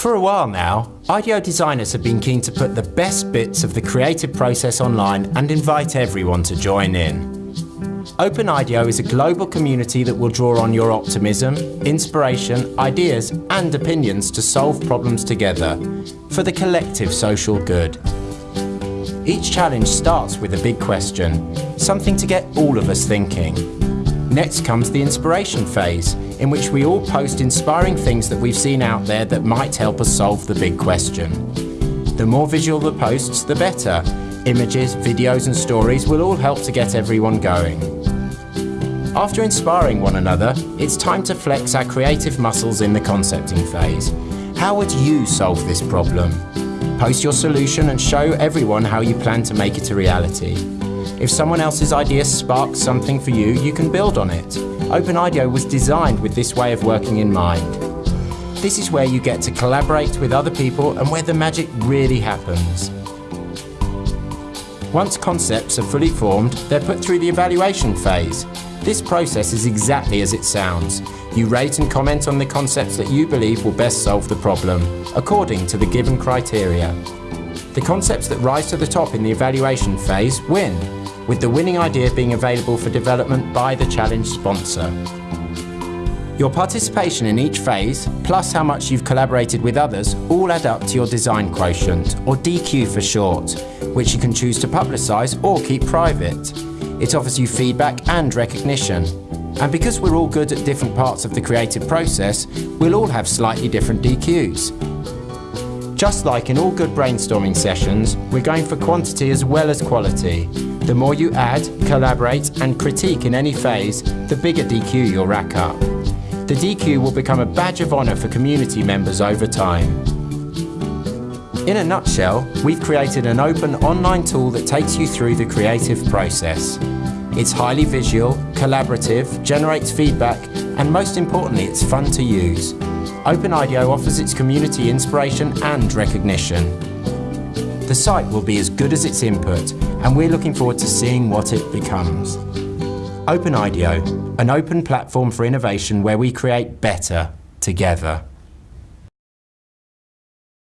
For a while now, IDEO designers have been keen to put the best bits of the creative process online and invite everyone to join in. Open IDEO is a global community that will draw on your optimism, inspiration, ideas and opinions to solve problems together for the collective social good. Each challenge starts with a big question, something to get all of us thinking. Next comes the inspiration phase, in which we all post inspiring things that we've seen out there that might help us solve the big question. The more visual the posts, the better. Images, videos and stories will all help to get everyone going. After inspiring one another, it's time to flex our creative muscles in the concepting phase. How would you solve this problem? Post your solution and show everyone how you plan to make it a reality. If someone else's idea sparks something for you, you can build on it. OpenIDEO was designed with this way of working in mind. This is where you get to collaborate with other people and where the magic really happens. Once concepts are fully formed, they're put through the evaluation phase. This process is exactly as it sounds. You rate and comment on the concepts that you believe will best solve the problem, according to the given criteria. The concepts that rise to the top in the evaluation phase win, with the winning idea being available for development by the challenge sponsor. Your participation in each phase, plus how much you've collaborated with others, all add up to your design quotient, or DQ for short, which you can choose to publicise or keep private. It offers you feedback and recognition. And because we're all good at different parts of the creative process, we'll all have slightly different DQs. Just like in all good brainstorming sessions, we're going for quantity as well as quality. The more you add, collaborate and critique in any phase, the bigger DQ you'll rack up. The DQ will become a badge of honour for community members over time. In a nutshell, we've created an open online tool that takes you through the creative process. It's highly visual, collaborative, generates feedback, and most importantly, it's fun to use. OpenIDEO offers its community inspiration and recognition. The site will be as good as its input, and we're looking forward to seeing what it becomes. OpenIDEO, an open platform for innovation where we create better together.